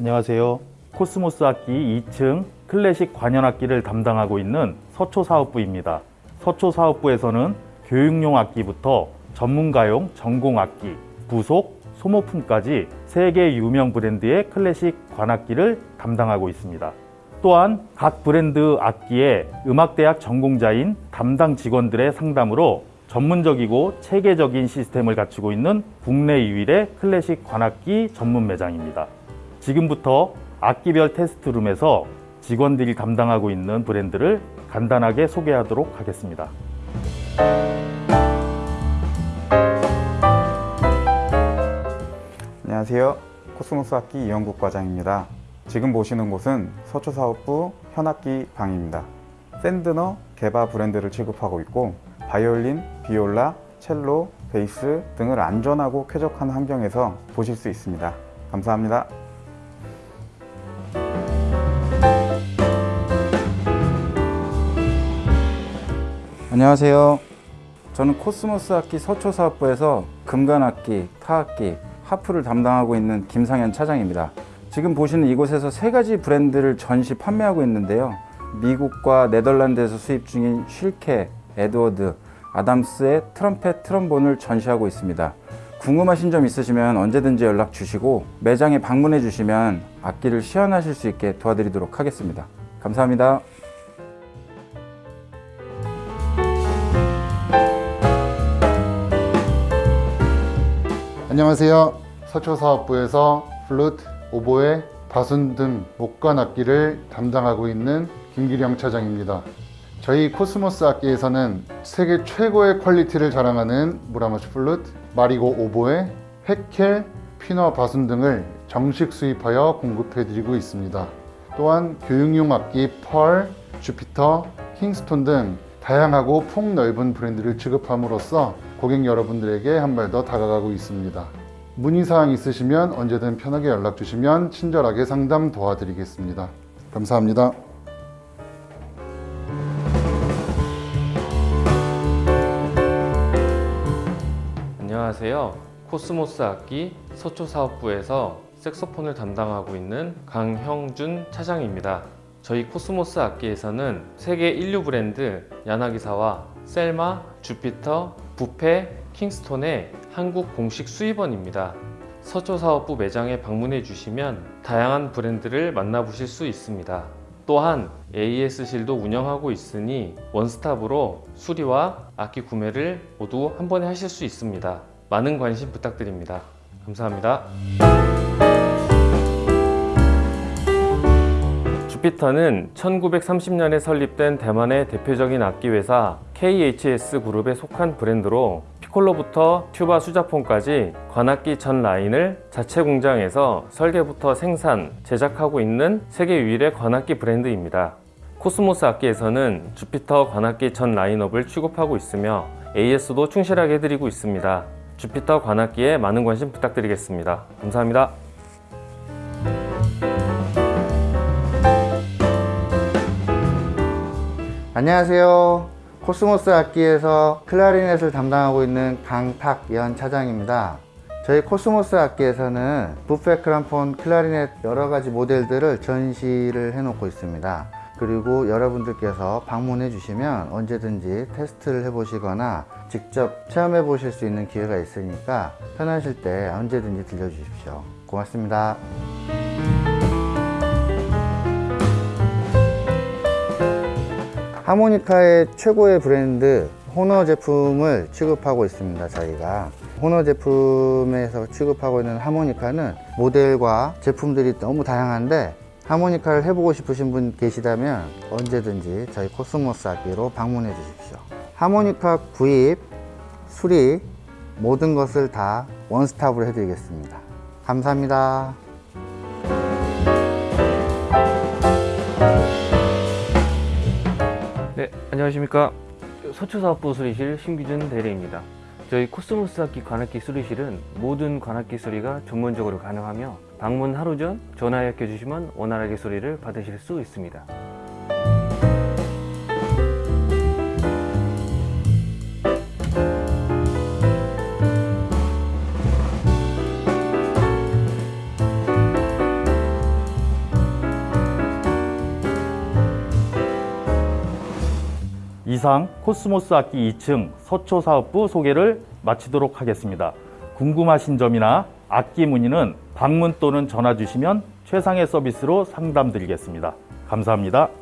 안녕하세요. 코스모스 악기 2층 클래식 관현악기를 담당하고 있는 서초사업부입니다. 서초사업부에서는 교육용 악기부터 전문가용 전공악기, 부속, 소모품까지 세계 유명 브랜드의 클래식 관악기를 담당하고 있습니다. 또한 각 브랜드 악기의 음악대학 전공자인 담당 직원들의 상담으로 전문적이고 체계적인 시스템을 갖추고 있는 국내 유일의 클래식 관악기 전문 매장입니다. 지금부터 악기별 테스트룸에서 직원들이 담당하고 있는 브랜드를 간단하게 소개하도록 하겠습니다. 안녕하세요. 코스모스 악기 이영국 과장입니다. 지금 보시는 곳은 서초사업부 현악기 방입니다. 샌드너 개바 브랜드를 취급하고 있고 바이올린, 비올라, 첼로, 베이스 등을 안전하고 쾌적한 환경에서 보실 수 있습니다. 감사합니다. 안녕하세요. 저는 코스모스 악기 서초사업부에서 금관악기, 타악기, 하프를 담당하고 있는 김상현 차장입니다. 지금 보시는 이곳에서 세 가지 브랜드를 전시 판매하고 있는데요. 미국과 네덜란드에서 수입 중인 쉴케, 에드워드, 아담스의 트럼펫, 트럼본을 전시하고 있습니다. 궁금하신 점 있으시면 언제든지 연락 주시고 매장에 방문해 주시면 악기를 시연하실 수 있게 도와드리도록 하겠습니다. 감사합니다. 안녕하세요. 서초사업부에서 플루트, 오보에, 바순 등 목관 악기를 담당하고 있는 김기령 차장입니다. 저희 코스모스 악기에서는 세계 최고의 퀄리티를 자랑하는 무라마츠 플루트, 마리고 오보에, 획켈, 피너 바순 등을 정식 수입하여 공급해드리고 있습니다. 또한 교육용 악기 펄, 주피터, 킹스톤 등 다양하고 폭넓은 브랜드를 취급함으로써 고객 여러분들에게 한 발 더 다가가고 있습니다. 문의사항 있으시면 언제든 편하게 연락 주시면 친절하게 상담 도와드리겠습니다. 감사합니다. 안녕하세요. 코스모스 악기 서초사업부에서 색소폰을 담당하고 있는 강형준 차장입니다. 저희 코스모스 악기에서는 세계 일류 브랜드 야나기사와 셀마, 주피터, 부페, 킹스톤의 한국 공식 수입원입니다. 서초사업부 매장에 방문해 주시면 다양한 브랜드를 만나보실 수 있습니다. 또한 AS실도 운영하고 있으니 원스톱으로 수리와 악기 구매를 모두 한 번에 하실 수 있습니다. 많은 관심 부탁드립니다. 감사합니다. 주피터는 1930년에 설립된 대만의 대표적인 악기 회사 KHS 그룹에 속한 브랜드로 피콜로부터 튜바 수자폰까지 관악기 전 라인을 자체 공장에서 설계부터 생산, 제작하고 있는 세계 유일의 관악기 브랜드입니다. 코스모스 악기에서는 주피터 관악기 전 라인업을 취급하고 있으며 AS도 충실하게 해드리고 있습니다. 주피터 관악기에 많은 관심 부탁드리겠습니다. 감사합니다. 안녕하세요. 코스모스 악기에서 클라리넷을 담당하고 있는 강탁연 차장입니다. 저희 코스모스 악기에서는 부페 크람폰 클라리넷 여러 가지 모델들을 전시를 해 놓고 있습니다. 그리고 여러분들께서 방문해 주시면 언제든지 테스트를 해 보시거나 직접 체험해 보실 수 있는 기회가 있으니까 편하실 때 언제든지 들려 주십시오. 고맙습니다. 하모니카의 최고의 브랜드 호너 제품을 취급하고 있습니다 저희가. 호너 제품에서 취급하고 있는 하모니카는 모델과 제품들이 너무 다양한데 하모니카를 해보고 싶으신 분 계시다면 언제든지 저희 코스모스 악기로 방문해 주십시오. 하모니카 구입, 수리 모든 것을 다 원스톱으로 해드리겠습니다. 감사합니다 네, 안녕하십니까. 서초사업부 수리실 신규준 대리입니다. 저희 코스모스 악기 관악기 수리실은 모든 관악기 수리가 전문적으로 가능하며 방문 하루 전 전화해 주시면 원활하게 수리를 받으실 수 있습니다. 이상 코스모스 악기 2층 서초 사업부 소개를 마치도록 하겠습니다. 궁금하신 점이나 악기 문의는 방문 또는 전화 주시면 최상의 서비스로 상담 드리겠습니다. 감사합니다.